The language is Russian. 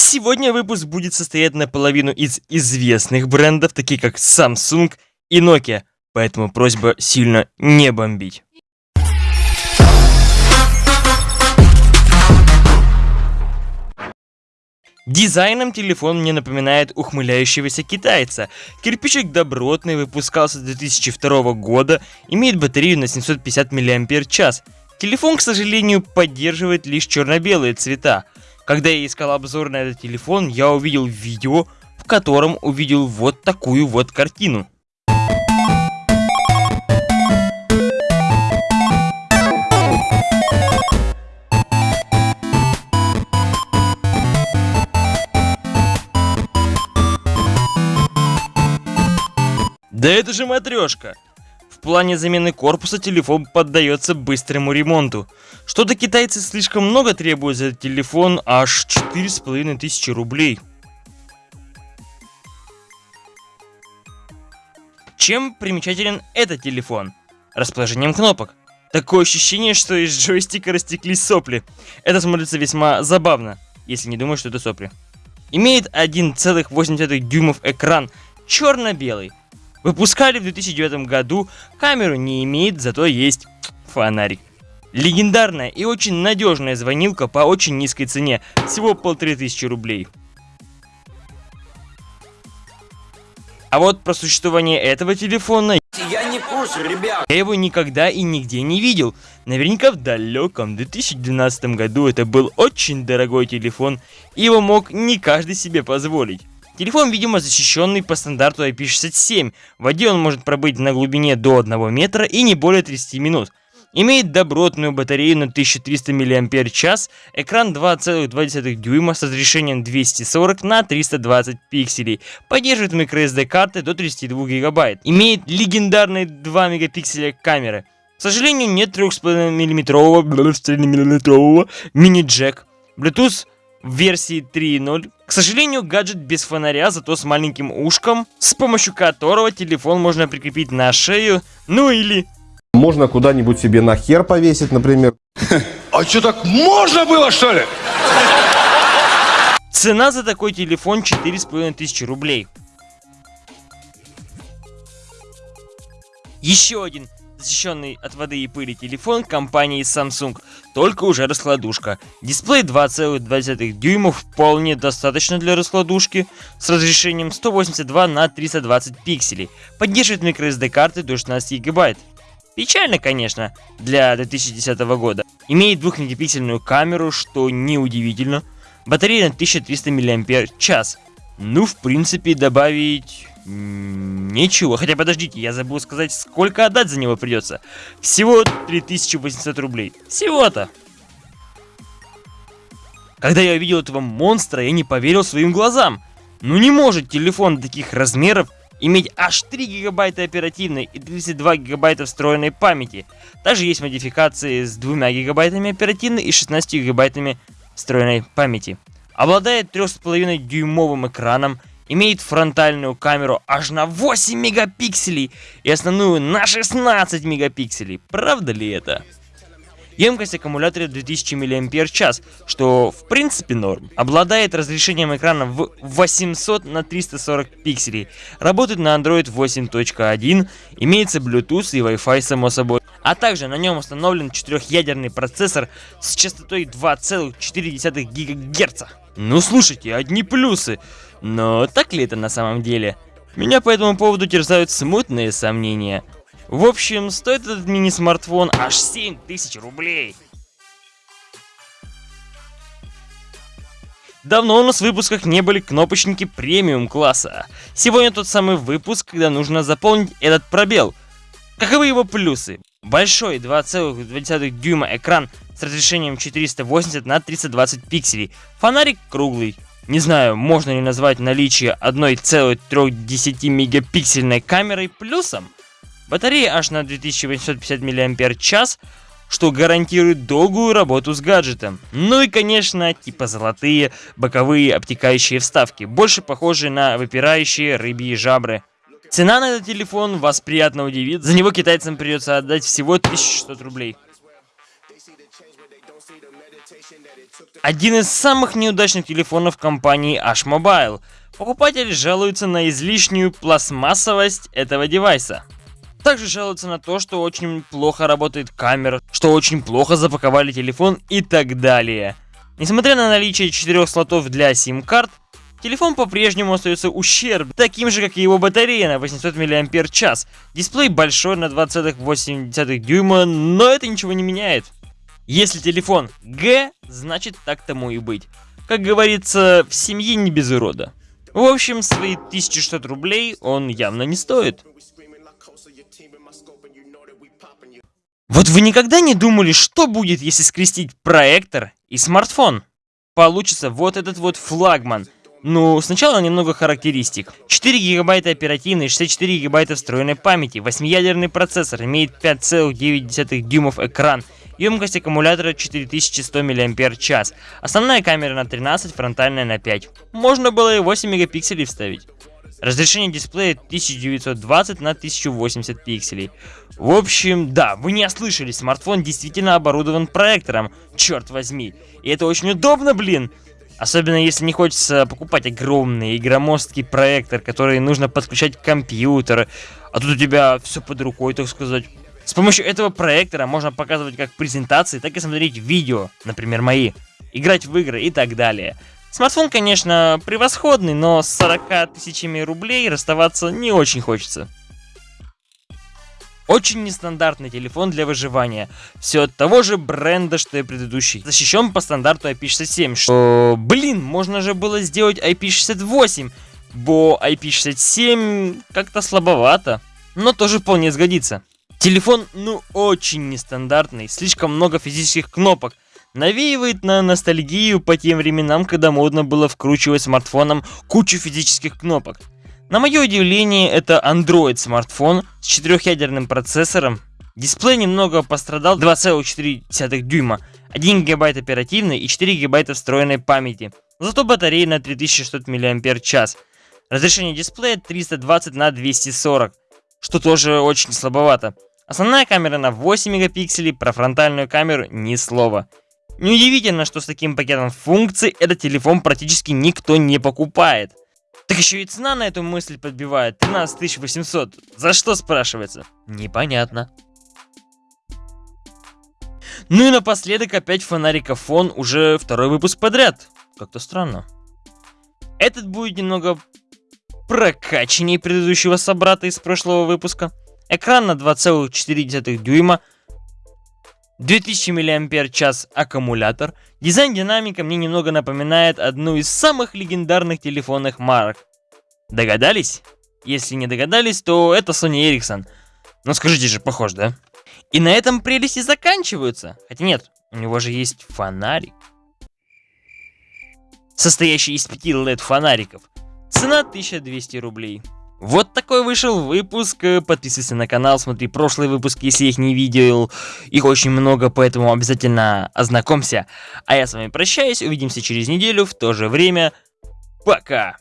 Сегодня выпуск будет состоять наполовину из известных брендов, таких как Samsung и Nokia, поэтому просьба сильно не бомбить. Дизайном телефон мне напоминает ухмыляющегося китайца. Кирпичик добротный, выпускался с 2002 года, имеет батарею на 750 мАч. Телефон, к сожалению, поддерживает лишь черно-белые цвета. Когда я искал обзор на этот телефон, я увидел видео, в котором увидел вот такую вот картину. Да это же матрешка! В плане замены корпуса телефон поддается быстрому ремонту. Что-то китайцы слишком много требуют за телефон, аж 4500 рублей. Чем примечателен этот телефон? Расположением кнопок. Такое ощущение, что из джойстика растеклись сопли. Это смотрится весьма забавно, если не думать, что это сопли. Имеет 1,8 дюймов экран, черно-белый. Выпускали в 2009 году, камеру не имеет, зато есть фонарик. Легендарная и очень надежная звонилка по очень низкой цене, всего полторы тысячи рублей. А вот про существование этого телефона я не курсе, ребят. Я его никогда и нигде не видел. Наверняка в далеком 2012 году это был очень дорогой телефон, и его мог не каждый себе позволить. Телефон, видимо, защищенный по стандарту IP67. В воде он может пробыть на глубине до 1 метра и не более 30 минут. Имеет добротную батарею на 1300 мАч, экран 2,2 дюйма с разрешением 240 на 320 пикселей, поддерживает microSD карты до 32 гигабайт, имеет легендарные 2 мегапикселя камеры. К сожалению, нет 3,5 мм мини-джек, Bluetooth версии 3.0. К сожалению, гаджет без фонаря, зато с маленьким ушком, с помощью которого телефон можно прикрепить на шею, ну или... Можно куда-нибудь себе на хер повесить, например. А что, так можно было, что ли? Цена за такой телефон 4500 рублей. Еще один защищенный от воды и пыли телефон компании Samsung, только уже раскладушка. Дисплей 2,2 дюймов вполне достаточно для раскладушки, с разрешением 182 на 320 пикселей, поддерживает microSD карты до 16 гигабайт. Печально, конечно, для 2010 года. Имеет 2 мегапиксельную камеру, что неудивительно. Батарея на 1300 мАч. Ну, в принципе, добавить Ничего, хотя подождите, я забыл сказать, сколько отдать за него придется. Всего 3800 рублей. Всего-то. Когда я увидел этого монстра, я не поверил своим глазам. Ну не может телефон таких размеров иметь аж 3 гигабайта оперативной и 32 гигабайта встроенной памяти. Также есть модификации с 2 гигабайтами оперативной и 16 гигабайтами встроенной памяти. Обладает 3,5 дюймовым экраном, имеет фронтальную камеру аж на 8 мегапикселей и основную на 16 мегапикселей. Правда ли это? Емкость аккумулятора 2000 мАч, что в принципе норм. Обладает разрешением экрана в 800 на 340 пикселей. Работает на Android 8.1, имеется Bluetooth и Wi-Fi само собой. А также на нем установлен четырехъядерный процессор с частотой 2,4 ГГц. Ну слушайте, одни плюсы. Но так ли это на самом деле? Меня по этому поводу терзают смутные сомнения. В общем, стоит этот мини-смартфон аж 7000 рублей. Давно у нас в выпусках не были кнопочники премиум класса. Сегодня тот самый выпуск, когда нужно заполнить этот пробел. Каковы его плюсы? Большой 2,2 дюйма экран с разрешением 480 на 320 пикселей. Фонарик круглый, не знаю, можно ли назвать наличие 1,3 мегапиксельной камерой плюсом. Батарея аж на 2850 мАч, что гарантирует долгую работу с гаджетом. Ну и, конечно, типа золотые боковые обтекающие вставки, больше похожие на выпирающие рыбьи жабры. Цена на этот телефон вас приятно удивит, за него китайцам придется отдать всего 1600 рублей. Один из самых неудачных телефонов компании H-Mobile. Покупатели жалуются на излишнюю пластмассовость этого девайса. Также жалуются на то, что очень плохо работает камера, что очень плохо запаковали телефон и так далее. Несмотря на наличие четырех слотов для сим-карт, телефон по-прежнему остается ущерб, таким же, как и его батарея на 800 мАч. Дисплей большой на 2,8 дюйма, но это ничего не меняет. Если телефон Г, значит так тому и быть. Как говорится, в семье не без урода. В общем, свои 1600 рублей он явно не стоит. Вот вы никогда не думали, что будет, если скрестить проектор и смартфон? Получится вот этот вот флагман. Ну, сначала немного характеристик. 4 гигабайта оперативной, 64 гигабайта встроенной памяти, 8-ядерный процессор, имеет 5,9 дюймов экран, емкость аккумулятора 4100 мАч, основная камера на 13, фронтальная на 5. Можно было и 8 мегапикселей вставить. Разрешение дисплея 1920 на 1080 пикселей. В общем, да, вы не ослышались, смартфон действительно оборудован проектором, черт возьми. И это очень удобно, блин. Особенно если не хочется покупать огромный и громоздкий проектор, который нужно подключать к компьютеру. А тут у тебя все под рукой, так сказать. С помощью этого проектора можно показывать как презентации, так и смотреть видео, например, мои, играть в игры и так далее. Смартфон, конечно, превосходный, но с 40 тысячами рублей расставаться не очень хочется. Очень нестандартный телефон для выживания. Все от того же бренда, что и предыдущий. Защищен по стандарту IP67, что, блин, можно же было сделать IP68, бо IP67 как-то слабовато, но тоже вполне сгодится. Телефон, ну, очень нестандартный, слишком много физических кнопок, навеивает на ностальгию по тем временам, когда модно было вкручивать смартфоном кучу физических кнопок. На мое удивление, это Android смартфон с четырехъядерным процессором. Дисплей немного пострадал 2,4 дюйма, 1 гигабайт оперативной и 4 гигабайта встроенной памяти. Зато батарея на 3600 мАч. Разрешение дисплея 320 на 240, что тоже очень слабовато. Основная камера на 8 мегапикселей, про фронтальную камеру ни слова. Неудивительно, что с таким пакетом функций этот телефон практически никто не покупает. Так еще и цена на эту мысль подбивает 13 800. За что спрашивается? Непонятно. Ну и напоследок опять фонарикофон, уже второй выпуск подряд. Как-то странно. Этот будет немного прокачаннее предыдущего собрата из прошлого выпуска. Экран на 2,4 дюйма, 2000 мАч аккумулятор. Дизайн динамика мне немного напоминает одну из самых легендарных телефонных марок. Догадались? Если не догадались, то это Sony Ericsson. Ну скажите же, похож, да? И на этом прелести заканчиваются. Хотя нет, у него же есть фонарик. Состоящий из 5 LED фонариков. Цена 1200 рублей. Вот такой вышел выпуск. Подписывайся на канал, смотри прошлые выпуски, если их не видел. Их очень много, поэтому обязательно ознакомься. А я с вами прощаюсь, увидимся через неделю в то же время. Пока!